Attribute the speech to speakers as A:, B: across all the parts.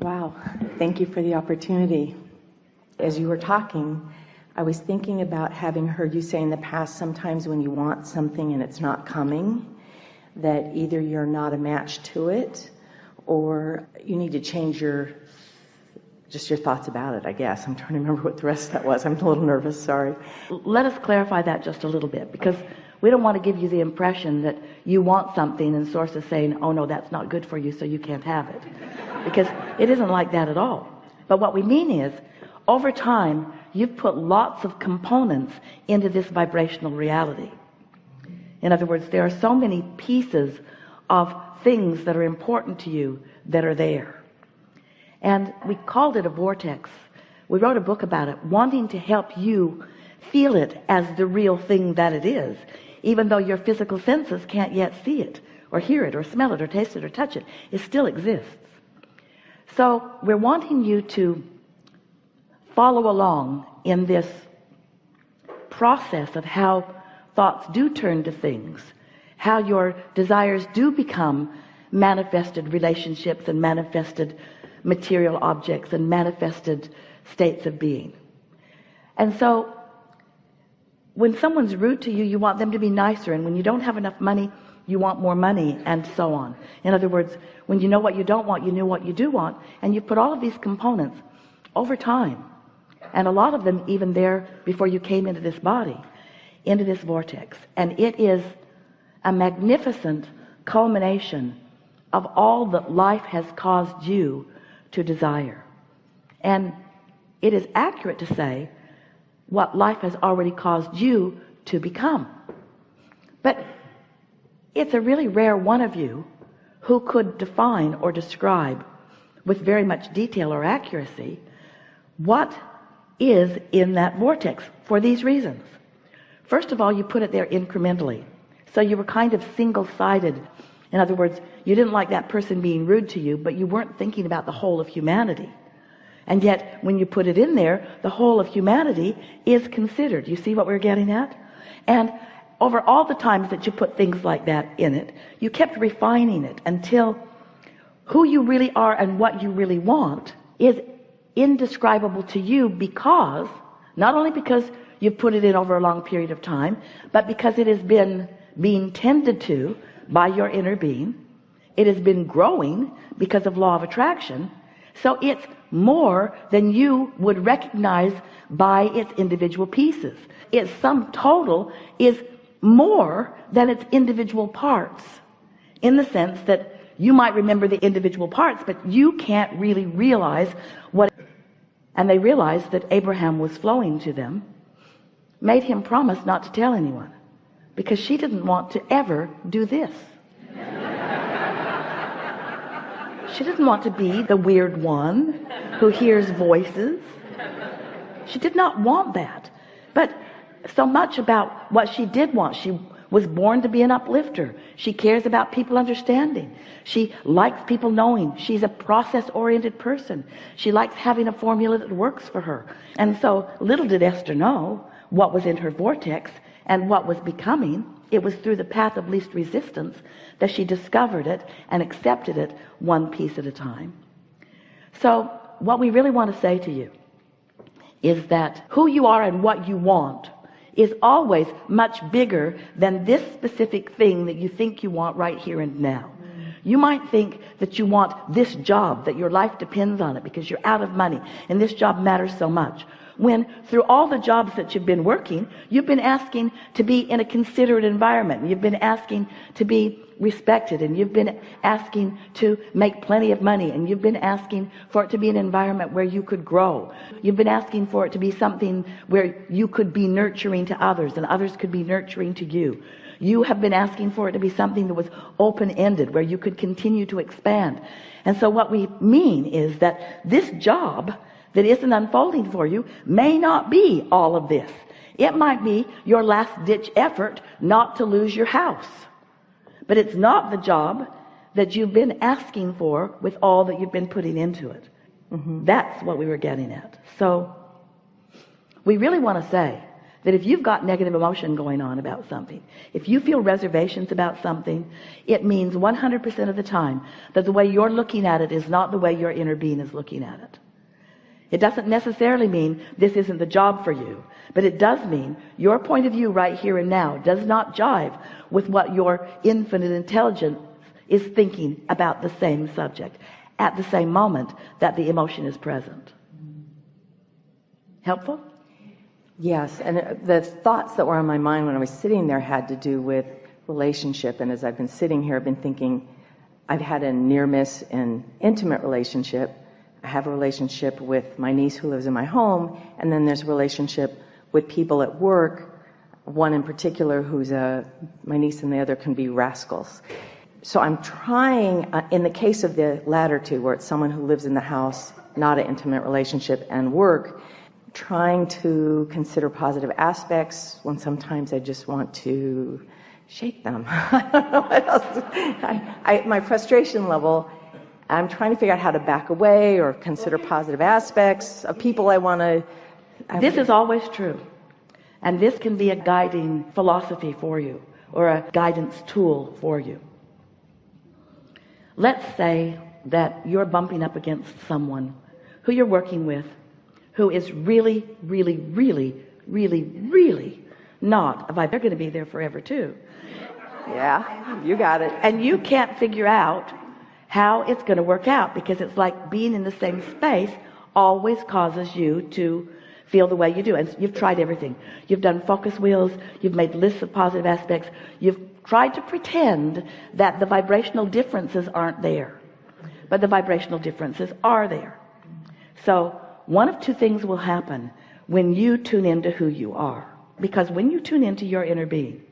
A: Wow. Thank you for the opportunity. As you were talking, I was thinking about having heard you say in the past, sometimes when you want something and it's not coming, that either you're not a match to it or you need to change your just your thoughts about it I guess I'm trying to remember what the rest of that was I'm a little nervous sorry
B: let us clarify that just a little bit because we don't want to give you the impression that you want something and source is saying oh no that's not good for you so you can't have it. Because it isn't like that at all. But what we mean is over time you've put lots of components into this vibrational reality. In other words there are so many pieces of things that are important to you that are there. And we called it a vortex. We wrote a book about it wanting to help you feel it as the real thing that it is even though your physical senses can't yet see it or hear it or smell it or taste it or touch it it still exists. So we're wanting you to follow along in this process of how thoughts do turn to things how your desires do become manifested relationships and manifested material objects and manifested states of being. And so when someone's rude to you you want them to be nicer and when you don't have enough money you want more money and so on. In other words when you know what you don't want you know what you do want and you put all of these components over time and a lot of them even there before you came into this body into this vortex. And it is a magnificent culmination of all that life has caused you to desire. And it is accurate to say what life has already caused you to become. But it's a really rare one of you who could define or describe with very much detail or accuracy what is in that vortex for these reasons. First of all you put it there incrementally. So you were kind of single-sided. In other words you didn't like that person being rude to you but you weren't thinking about the whole of humanity and yet when you put it in there the whole of humanity is considered. You see what we're getting at? And over all the times that you put things like that in it you kept refining it until who you really are and what you really want is indescribable to you because not only because you've put it in over a long period of time but because it has been being tended to by your inner being. It has been growing because of law of attraction so it's more than you would recognize by its individual pieces. Its sum total is more than its individual parts in the sense that you might remember the individual parts but you can't really realize what and they realized that Abraham was flowing to them made him promise not to tell anyone because she didn't want to ever do this she didn't want to be the weird one who hears voices. She did not want that. But so much about what she did want. She was born to be an uplifter. She cares about people understanding. She likes people knowing. She's a process-oriented person. She likes having a formula that works for her. And so little did Esther know what was in her vortex and what was becoming it was through the path of least resistance that she discovered it and accepted it one piece at a time. So what we really want to say to you is that who you are and what you want is always much bigger than this specific thing that you think you want right here and now. You might think that you want this job that your life depends on it because you're out of money and this job matters so much when through all the jobs that you've been working you've been asking to be in a considerate environment. You've been asking to be respected and you've been asking to make plenty of money and you've been asking for it to be an environment where you could grow. You've been asking for it to be something where you could be nurturing to others and others could be nurturing to you. You have been asking for it to be something that was open-ended where you could continue to expand. And so what we mean is that this job that isn't unfolding for you may not be all of this. It might be your last-ditch effort not to lose your house. But it's not the job that you've been asking for with all that you've been putting into it. Mm -hmm. that's what we were getting at. So we really want to say that if you've got negative emotion going on about something if you feel reservations about something it means 100% of the time that the way you're looking at it is not the way your inner being is looking at it it doesn't necessarily mean this isn't the job for you but it does mean your point of view right here and now does not jive with what your infinite intelligence is thinking about the same subject at the same moment that the emotion is present helpful
A: Yes, and uh, the thoughts that were on my mind when I was sitting there had to do with relationship. And as I've been sitting here, I've been thinking, I've had a near miss in intimate relationship. I have a relationship with my niece who lives in my home, and then there's a relationship with people at work. One in particular who's a, my niece and the other can be rascals. So I'm trying, uh, in the case of the latter two, where it's someone who lives in the house, not an intimate relationship, and work, trying to consider positive aspects when sometimes I just want to shake them. I don't know what else. I, I, my frustration level, I'm trying to figure out how to back away or consider positive aspects of people I want to.
B: This is always true. And this can be a guiding philosophy for you or a guidance tool for you. Let's say that you're bumping up against someone who you're working with who is really really really really really not a vibe they're going to be there forever too
A: yeah you got it
B: and you can't figure out how it's going to work out because it's like being in the same space always causes you to feel the way you do. And you've tried everything. You've done focus wheels you've made lists of positive aspects you've tried to pretend that the vibrational differences aren't there. But the vibrational differences are there. So one of two things will happen when you tune into who you are. Because when you tune into your inner being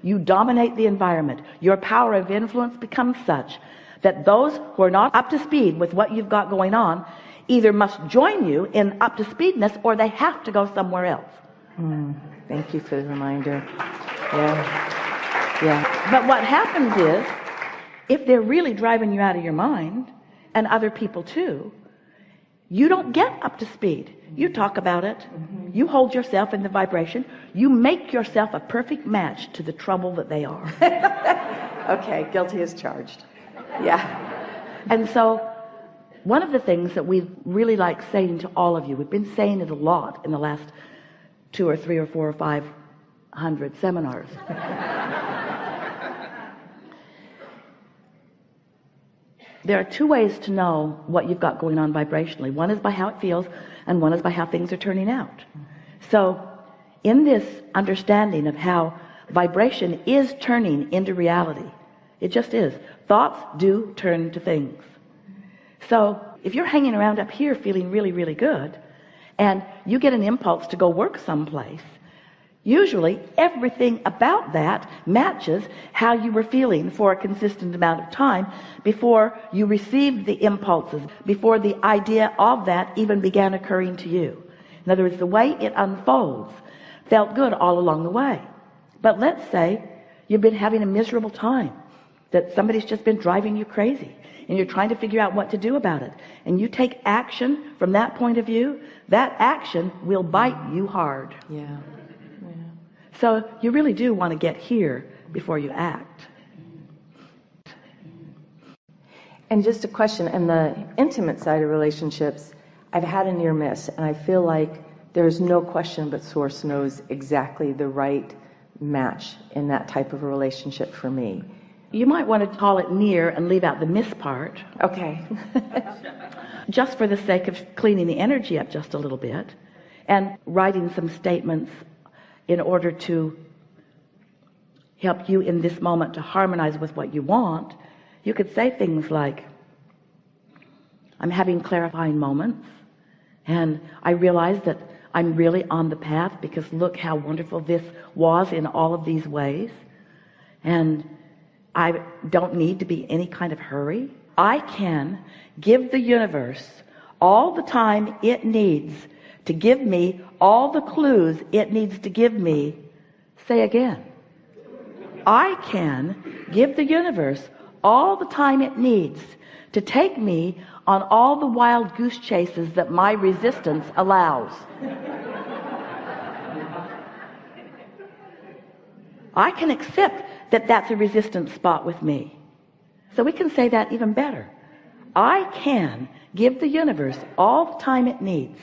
B: you dominate the environment. Your power of influence becomes such that those who are not up to speed with what you've got going on either must join you in up to speedness or they have to go somewhere else.
A: Mm, thank you for the reminder. Yeah. Yeah.
B: But what happens is if they're really driving you out of your mind and other people too you don't get up to speed. You talk about it. You hold yourself in the vibration. You make yourself a perfect match to the trouble that they are.
A: Okay guilty as charged yeah.
B: And so one of the things that we really like saying to all of you we've been saying it a lot in the last two or three or four or five hundred seminars. There are two ways to know what you've got going on vibrationally. One is by how it feels and one is by how things are turning out. So in this understanding of how vibration is turning into reality it just is. Thoughts do turn to things. So if you're hanging around up here feeling really really good and you get an impulse to go work someplace usually everything about that matches how you were feeling for a consistent amount of time before you received the impulses before the idea of that even began occurring to you. In other words the way it unfolds felt good all along the way. But let's say you've been having a miserable time that somebody's just been driving you crazy and you're trying to figure out what to do about it. And you take action from that point of view that action will bite you hard.
A: Yeah.
B: So you really do want to get here before you act.
A: And just a question in the intimate side of relationships I've had a near miss and I feel like there's no question but source knows exactly the right match in that type of a relationship for me
B: you might want to call it near and leave out the miss part.
A: Okay.
B: Just for the sake of cleaning the energy up just a little bit and writing some statements in order to help you in this moment to harmonize with what you want you could say things like I'm having clarifying moments and I realize that I'm really on the path because look how wonderful this was in all of these ways and I don't need to be any kind of hurry. I can give the universe all the time it needs to give me all the clues it needs to give me. Say again. I can give the universe all the time it needs to take me on all the wild goose chases that my resistance allows. I can accept that that's a resistance spot with me. So we can say that even better. I can give the universe all the time it needs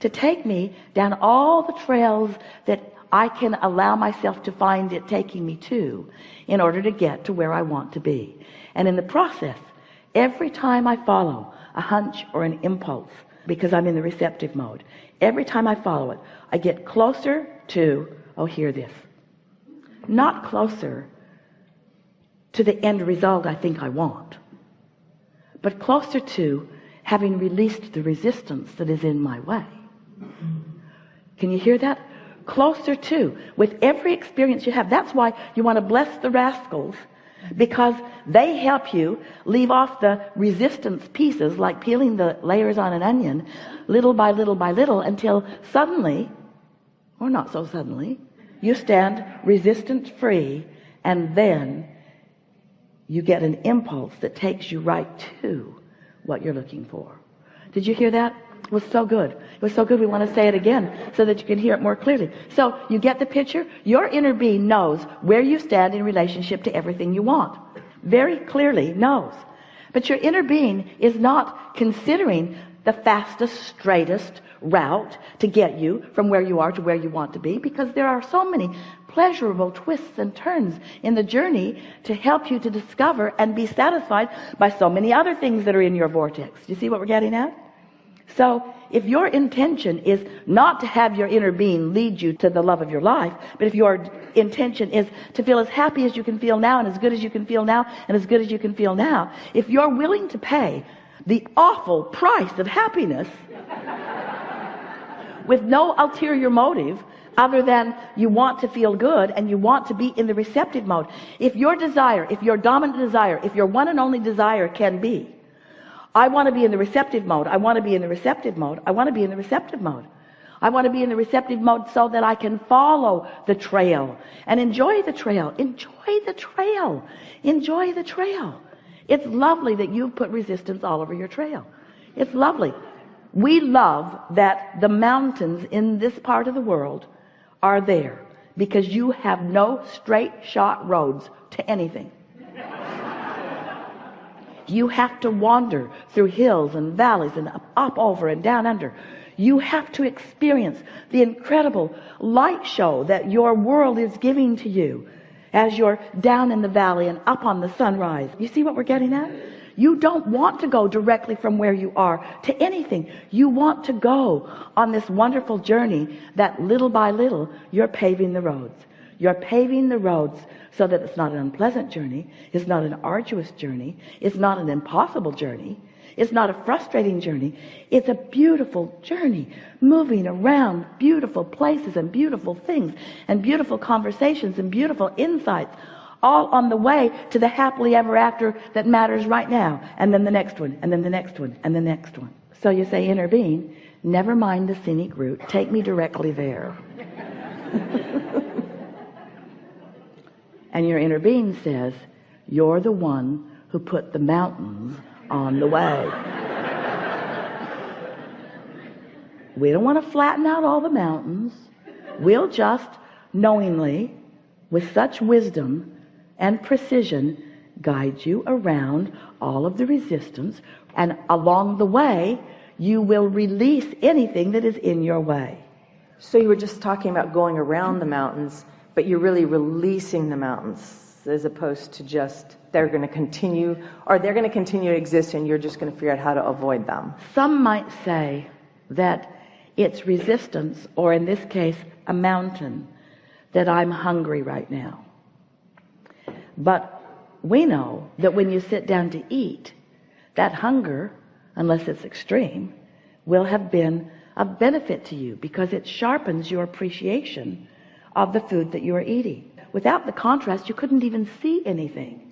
B: to take me down all the trails that I can allow myself to find it taking me to in order to get to where I want to be. And in the process every time I follow a hunch or an impulse because I'm in the receptive mode every time I follow it I get closer to oh hear this not closer to the end result I think I want but closer to having released the resistance that is in my way. Can you hear that? Closer to with every experience you have. That's why you want to bless the rascals because they help you leave off the resistance pieces like peeling the layers on an onion little by little by little until suddenly or not so suddenly you stand resistance free and then you get an impulse that takes you right to what you're looking for. Did you hear that? It was so good. It was so good we want to say it again so that you can hear it more clearly. So you get the picture? Your inner being knows where you stand in relationship to everything you want. Very clearly knows. But your inner being is not considering the fastest straightest route to get you from where you are to where you want to be because there are so many pleasurable twists and turns in the journey to help you to discover and be satisfied by so many other things that are in your vortex. Do you see what we're getting at? So if your intention is not to have your inner being lead you to the love of your life but if your intention is to feel as happy as you can feel now and as good as you can feel now and as good as you can feel now if you're willing to pay the awful price of happiness with no ulterior motive other than you want to feel good and you want to be in the receptive mode. If your desire if your dominant desire if your one and only desire can be I want to be in the receptive mode. I want to be in the receptive mode. I want to be in the receptive mode. I want to be in the receptive mode so that I can follow the trail and enjoy the trail. Enjoy the trail. Enjoy the trail it's lovely that you've put resistance all over your trail. It's lovely. We love that the mountains in this part of the world are there because you have no straight shot roads to anything. You have to wander through hills and valleys and up, over and down under. You have to experience the incredible light show that your world is giving to you as you're down in the valley and up on the sunrise. You see what we're getting at? You don't want to go directly from where you are to anything. You want to go on this wonderful journey that little by little you're paving the roads. You're paving the roads so that it's not an unpleasant journey. It's not an arduous journey. It's not an impossible journey it's not a frustrating journey. It's a beautiful journey moving around beautiful places and beautiful things and beautiful conversations and beautiful insights all on the way to the happily ever after that matters right now and then the next one and then the next one and the next one. So you say intervene. never mind the scenic route. Take me directly there. And your inner being says you're the one who put the mountains on the way. We don't want to flatten out all the mountains. We'll just knowingly with such wisdom and precision guide you around all of the resistance and along the way you will release anything that is in your way.
A: So you were just talking about going around the mountains but you're really releasing the mountains as opposed to just they're going to continue or they're going to continue to exist and you're just going to figure out how to avoid them.
B: Some might say that it's resistance or in this case a mountain that I'm hungry right now. But we know that when you sit down to eat that hunger unless it's extreme will have been a benefit to you because it sharpens your appreciation of the food that you are eating without the contrast you couldn't even see anything